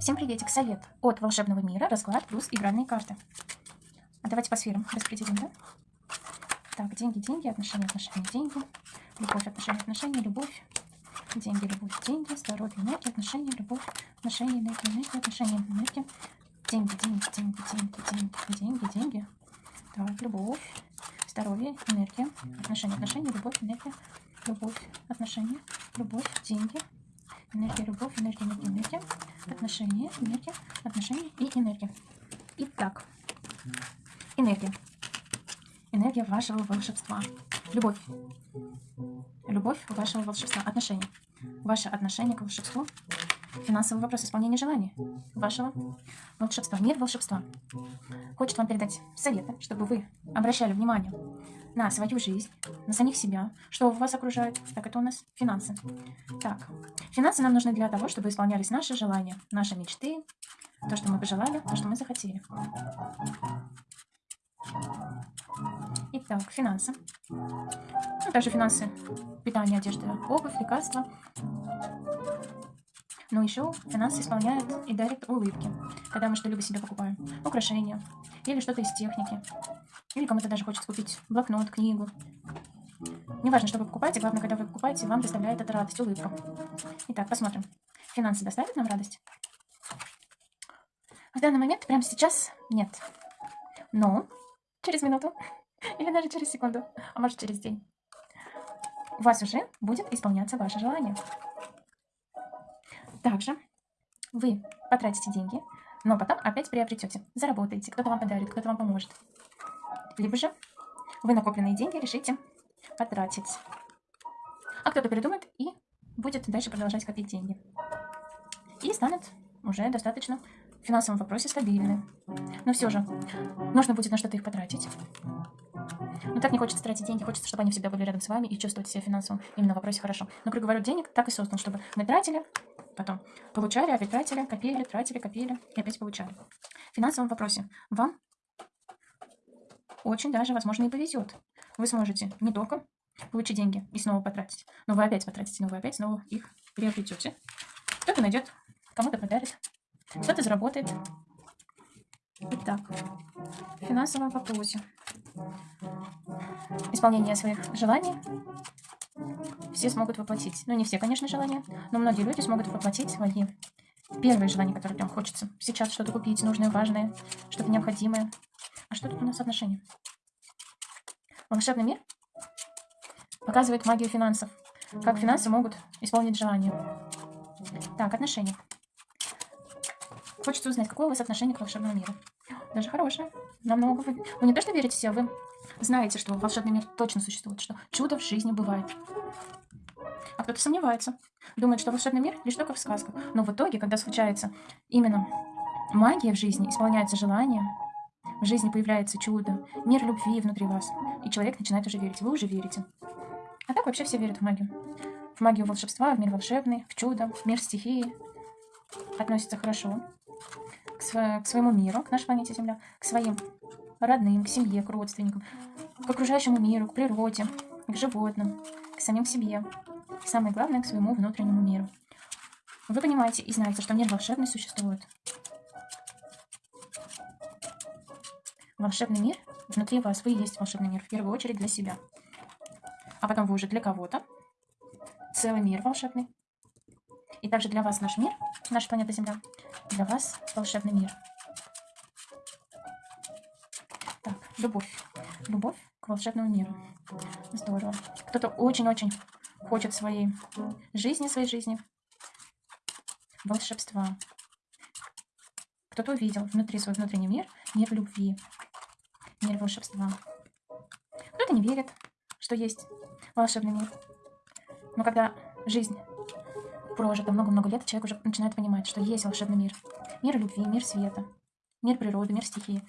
Всем приветик, совет от волшебного мира, расклад плюс игральные карты. А давайте по сферам распределим, да? Так, деньги, деньги, отношения, отношения, деньги, любовь, отношения, отношения, любовь, деньги, любовь, деньги, здоровье, энергия, отношения, любовь, отношения, энергия, энергия, отношения, энергия, деньги, деньги, деньги, деньги, деньги, деньги, деньги. Так, любовь, здоровье, энергия, отношения, отношения, любовь, энергия, любовь, отношения, любовь, деньги, энергия, любовь, энергия, энергия, энергия, отношения, энергия, отношения и энергия. Итак, энергия. Энергия вашего волшебства. Любовь. Любовь вашего волшебства. Отношения. Ваше отношение к волшебству. Финансовый вопрос исполнения желаний вашего волшебства. Мир волшебства. Хочет вам передать советы, чтобы вы обращали внимание на свою жизнь, на самих себя, что вас окружает. Так, это у нас финансы. Так, финансы нам нужны для того, чтобы исполнялись наши желания, наши мечты, то, что мы пожелали, то, что мы захотели. Итак, финансы. Ну, также финансы, питание, одежда, обувь, лекарства. Но еще финансы исполняют и дарят улыбки, когда мы что-либо себе покупаем. Украшения или что-то из техники. Или кому-то даже хочется купить блокнот, книгу. Неважно, что вы покупаете, главное, когда вы покупаете, вам доставляет это радость, улыбка. Итак, посмотрим. Финансы доставят нам радость? В данный момент, прямо сейчас, нет. Но через минуту или даже через секунду, а может через день, у вас уже будет исполняться ваше желание. Также вы потратите деньги, но потом опять приобретете, заработаете, кто-то вам подарит, кто-то вам поможет. Либо же вы накопленные деньги решите потратить. А кто-то передумает и будет дальше продолжать копить деньги. И станет уже достаточно в финансовом вопросе стабильны. Но все же, нужно будет на что-то их потратить. Но так не хочется тратить деньги, хочется, чтобы они всегда были рядом с вами и чувствовать себя финансово именно в вопросе хорошо. Но круговорот денег так и создан, чтобы мы тратили, потом получали, опять копили, тратили, копили и опять получали. В финансовом вопросе вам очень даже, возможно, и повезет. Вы сможете не только получить деньги и снова потратить, но вы опять потратите, но вы опять снова их приобретете. Кто-то найдет, кому-то подарит, кто-то заработает. Итак, в финансовом вопросе. Исполнение своих желаний все смогут воплотить. Ну, не все, конечно, желания, но многие люди смогут воплотить свои первые желания, которые прям хочется. Сейчас что-то купить, нужное, важное, что-то необходимое. А что тут у нас отношения? Волшебный мир показывает магию финансов. Как финансы могут исполнить желание. Так, отношения. Хочется узнать, какое у вас отношение к волшебному миру. Даже хорошее. Намного вы... Вы не то, что верите в себя, вы знаете, что волшебный мир точно существует, что чудо в жизни бывает. А кто-то сомневается. Думает, что волшебный мир лишь только в сказках. Но в итоге, когда случается именно магия в жизни, исполняется желание, в жизни появляется чудо, мир любви внутри вас, и человек начинает уже верить. Вы уже верите. А так вообще все верят в магию. В магию волшебства, в мир волшебный, в чудо, в мир стихии. Относятся хорошо к, сво к своему миру, к нашей планете Земля, к своим родным, к семье, к родственникам, к окружающему миру, к природе, к животным, к самим себе. самое главное, к своему внутреннему миру. Вы понимаете и знаете, что мир волшебный существует. Волшебный мир внутри вас. Вы и есть волшебный мир. В первую очередь для себя. А потом вы уже для кого-то. Целый мир волшебный. И также для вас наш мир, наша планета Земля. Для вас волшебный мир. Так, любовь. Любовь к волшебному миру. Здорово. Кто-то очень-очень хочет своей жизни, своей жизни волшебства. Кто-то увидел внутри свой внутренний мир, мир любви, мир волшебства. Кто-то не верит, что есть волшебный мир. Но когда жизнь прожита много-много лет, человек уже начинает понимать, что есть волшебный мир. Мир любви, мир света, мир природы, мир стихии.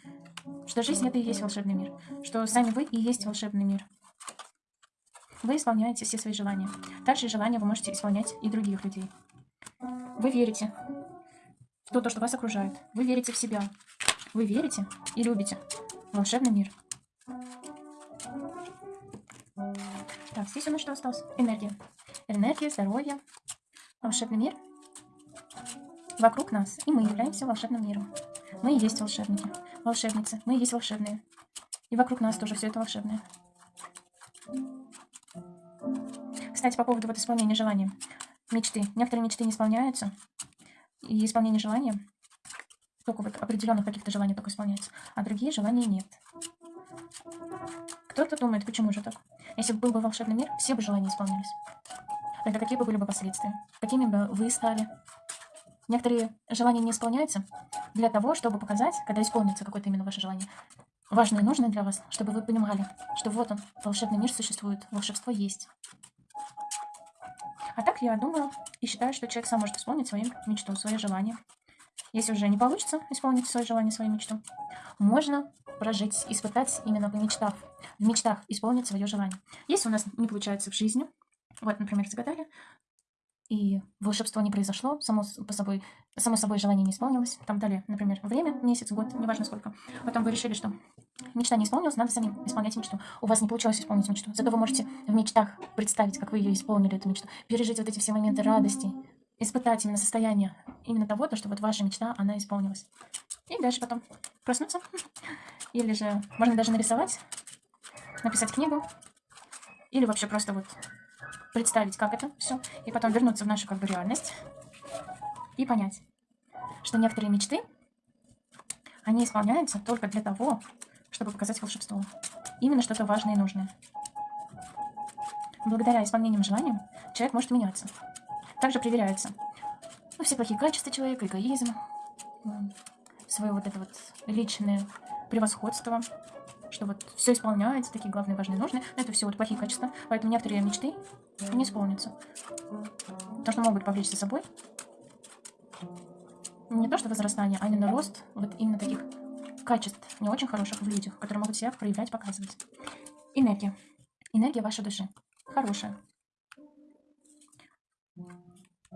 Что жизнь это и есть волшебный мир. Что сами вы и есть волшебный мир. Вы исполняете все свои желания. Также желания вы можете исполнять и других людей. Вы верите в то, что вас окружает. Вы верите в себя. Вы верите и любите волшебный мир. Так, здесь у нас что осталось? Энергия. Энергия, здоровье, волшебный мир вокруг нас, и мы являемся волшебным миром. Мы и есть волшебники, волшебницы, мы и есть волшебные. И вокруг нас тоже все это волшебное. Кстати, по поводу вот исполнения желания. Мечты. Некоторые мечты не исполняются. И исполнение желания только вот определенных каких-то желаний только исполняется, а другие желания нет. Кто-то думает, почему же так? Если бы был бы волшебный мир, все бы желания исполнились. Тогда какие бы были бы последствия? Какими бы вы стали? Некоторые желания не исполняются для того, чтобы показать, когда исполнится какое-то именно ваше желание, важное и нужное для вас, чтобы вы понимали, что вот он, волшебный мир существует, волшебство есть. А так я думаю и считаю, что человек сам может исполнить свою мечту, свое желание. Если уже не получится исполнить свое желание, свою мечту, можно прожить, испытать именно в мечтах, в мечтах исполнить свое желание. Если у нас не получается в жизни, вот, например, загадали, и волшебство не произошло, само, по собой, само собой желание не исполнилось, там дали, например, время, месяц, год, неважно сколько, потом вы решили, что мечта не исполнилась, надо самим исполнять мечту. У вас не получилось исполнить мечту, зато вы можете в мечтах представить, как вы ее исполнили, эту мечту, пережить вот эти все моменты радости, испытать именно состояние именно того, то, что вот ваша мечта, она исполнилась. И дальше потом проснуться. Или же можно даже нарисовать, написать книгу. Или вообще просто вот представить, как это все. И потом вернуться в нашу как бы реальность. И понять, что некоторые мечты, они исполняются только для того, чтобы показать волшебство. Именно что-то важное и нужное. Благодаря исполнениям желаниям человек может меняться. Также проверяется ну, все плохие качества человека, эгоизм, свое вот это вот личное превосходство, что вот все исполняется, такие главные, важные, нужные. Но это все вот плохие качества. Поэтому некоторые мечты не исполнятся. Потому что могут повлечь за собой не то что возрастание, а именно рост вот именно таких качеств, не очень хороших в людях, которые могут себя проявлять, показывать. Энергия. Энергия вашей души. Хорошая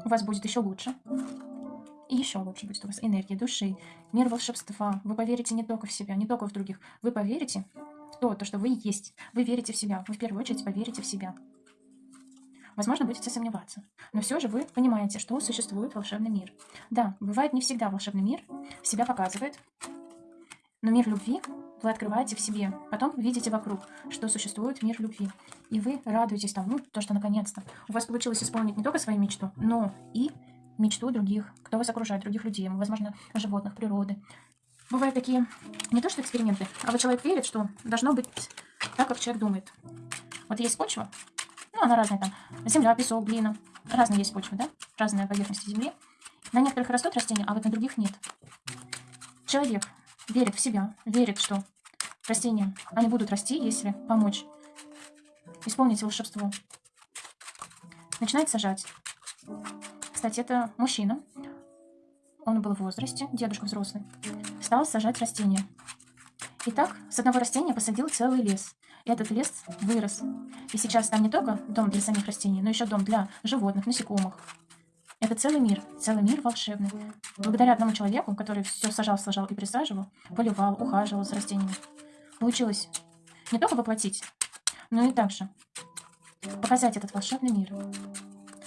у вас будет еще лучше. И еще лучше будет у вас энергия души, мир волшебства. Вы поверите не только в себя, не только в других. Вы поверите в то, то, что вы есть. Вы верите в себя. Вы в первую очередь поверите в себя. Возможно, будете сомневаться. Но все же вы понимаете, что существует волшебный мир. Да, бывает не всегда волшебный мир себя показывает. Но мир любви вы открываете в себе. Потом видите вокруг, что существует мир любви. И вы радуетесь тому, то, что наконец-то у вас получилось исполнить не только свою мечту, но и мечту других, кто вас окружает, других людей, возможно, животных, природы. Бывают такие, не то что эксперименты, а вот человек верит, что должно быть так, как человек думает. Вот есть почва, ну, она разная там, земля, песок, глина, разные есть почвы, да, разные поверхности земли. На некоторых растут растения, а вот на других нет. Человек верит в себя, верит, что растения, они будут расти, если помочь исполнить волшебство. Начинает сажать. Кстати, это мужчина. Он был в возрасте, дедушка взрослый. Стал сажать растения. И так, с одного растения посадил целый лес. Этот лес вырос. И сейчас там не только дом для самих растений, но еще дом для животных, насекомых. Это целый мир, целый мир волшебный. Благодаря одному человеку, который все сажал, сажал и присаживал, поливал, ухаживал за растениями, получилось не только воплотить, но и также показать этот волшебный мир.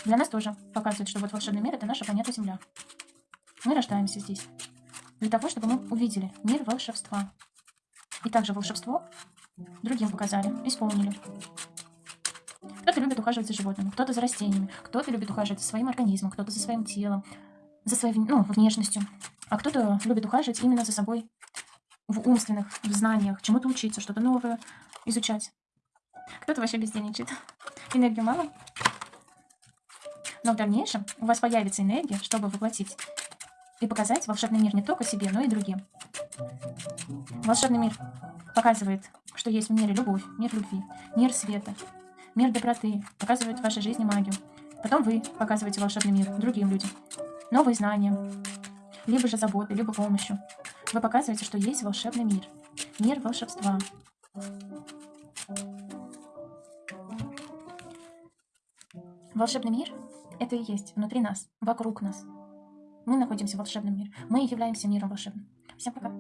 Для нас тоже показывает, что вот волшебный мир — это наша планета Земля. Мы рождаемся здесь для того, чтобы мы увидели мир волшебства. И также волшебство другим показали, исполнили. Кто-то любит ухаживать за животными, кто-то за растениями, кто-то любит ухаживать за своим организмом, кто-то за своим телом, за своей ну, внешностью, а кто-то любит ухаживать именно за собой в умственных, в знаниях, чему-то учиться, что-то новое изучать. Кто-то вообще бездельничает. Энергии мало. Но в дальнейшем у вас появится энергия, чтобы воплотить и показать волшебный мир не только себе, но и другим. Волшебный мир показывает, что есть в мире любовь, мир любви, мир света, мир доброты, показывает в вашей жизни магию. Потом вы показываете волшебный мир другим людям. Новые знания, либо же заботы, либо помощью. Вы показываете, что есть волшебный мир. Мир волшебства. Волшебный мир — это и есть внутри нас, вокруг нас. Мы находимся в волшебном мире. Мы являемся миром волшебным. Всем пока.